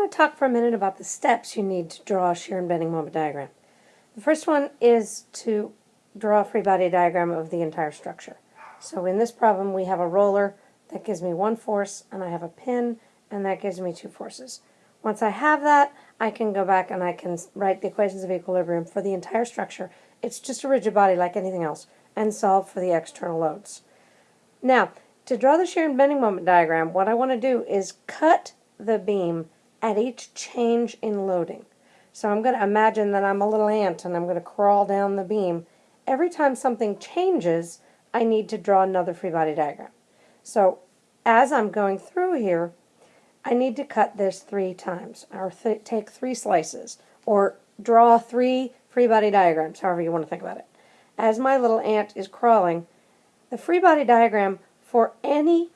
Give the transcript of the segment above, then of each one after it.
want to talk for a minute about the steps you need to draw a shear and bending moment diagram. The first one is to draw a free body diagram of the entire structure. So in this problem we have a roller that gives me one force and I have a pin and that gives me two forces. Once I have that, I can go back and I can write the equations of equilibrium for the entire structure. It's just a rigid body like anything else and solve for the external loads. Now, to draw the shear and bending moment diagram, what I want to do is cut the beam at each change in loading. So I'm going to imagine that I'm a little ant and I'm going to crawl down the beam. Every time something changes, I need to draw another free body diagram. So as I'm going through here, I need to cut this three times, or th take three slices, or draw three free body diagrams, however you want to think about it. As my little ant is crawling, the free body diagram for any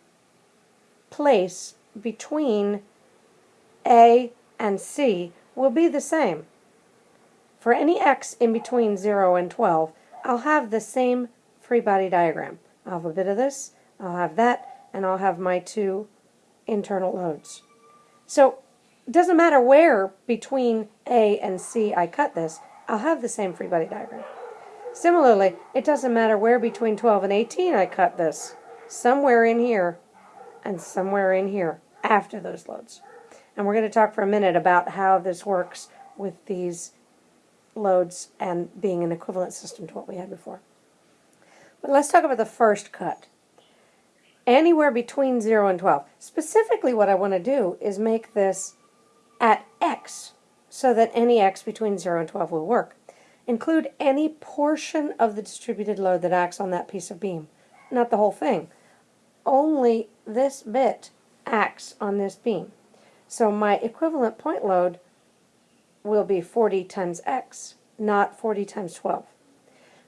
place between A and C will be the same. For any x in between 0 and 12, I'll have the same free body diagram. I'll have a bit of this, I'll have that, and I'll have my two internal loads. So it doesn't matter where between A and C I cut this, I'll have the same free body diagram. Similarly, it doesn't matter where between 12 and 18 I cut this, somewhere in here and somewhere in here after those loads. And we're going to talk for a minute about how this works with these loads and being an equivalent system to what we had before. But let's talk about the first cut anywhere between 0 and 12. Specifically what I want to do is make this at x so that any x between 0 and 12 will work. Include any portion of the distributed load that acts on that piece of beam, not the whole thing. Only this bit acts on this beam. So my equivalent point load will be 40 times x, not 40 times 12.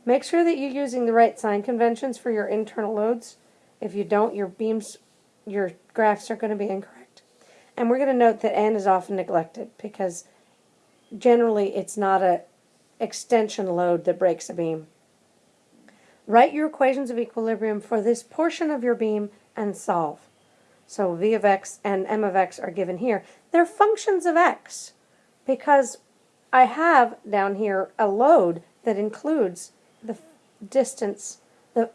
Make sure that you're using the right sign conventions for your internal loads if you don't, your beams, your graphs are going to be incorrect. And we're going to note that n is often neglected because generally it's not a extension load that breaks a beam. Write your equations of equilibrium for this portion of your beam and solve. So v of x and m of x are given here. They're functions of x because I have down here a load that includes the distance, the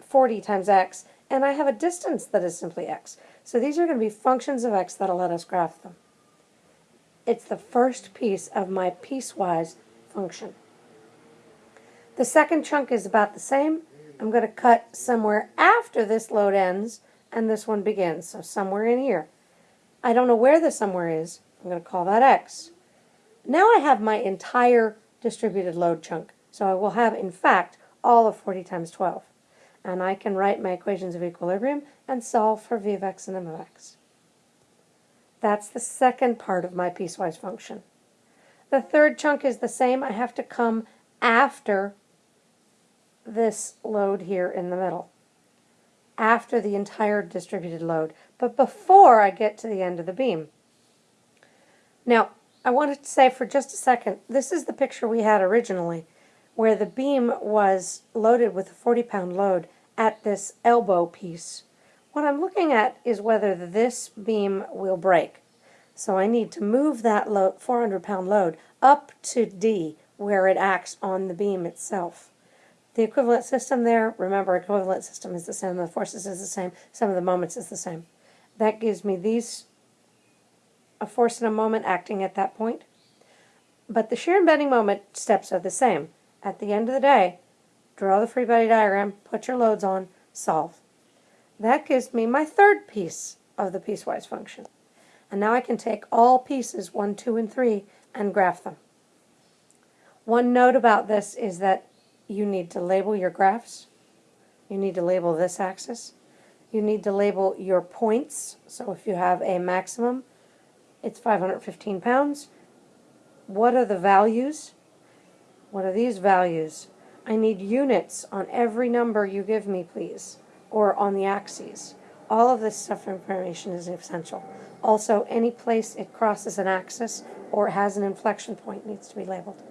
40 times x, and I have a distance that is simply x. So these are going to be functions of x that'll let us graph them. It's the first piece of my piecewise function. The second chunk is about the same. I'm going to cut somewhere after this load ends and this one begins, so somewhere in here. I don't know where the somewhere is. I'm going to call that x. Now I have my entire distributed load chunk. So I will have, in fact, all of 40 times 12 and I can write my equations of equilibrium and solve for v of x and m of x. That's the second part of my piecewise function. The third chunk is the same. I have to come after this load here in the middle, after the entire distributed load, but before I get to the end of the beam. Now, I wanted to say for just a second, this is the picture we had originally, where the beam was loaded with a 40-pound load at this elbow piece. What I'm looking at is whether this beam will break. So I need to move that 400 pound load up to D where it acts on the beam itself. The equivalent system there, remember equivalent system is the same, the forces is the same, sum of the moments is the same. That gives me these, a force and a moment acting at that point. But the shear and bending moment steps are the same. At the end of the day, draw the free body diagram, put your loads on, solve. That gives me my third piece of the piecewise function. And now I can take all pieces 1, 2, and 3 and graph them. One note about this is that you need to label your graphs. You need to label this axis. You need to label your points. So if you have a maximum, it's 515 pounds. What are the values? What are these values? I need units on every number you give me, please, or on the axes. All of this stuff information is essential. Also, any place it crosses an axis or has an inflection point needs to be labeled.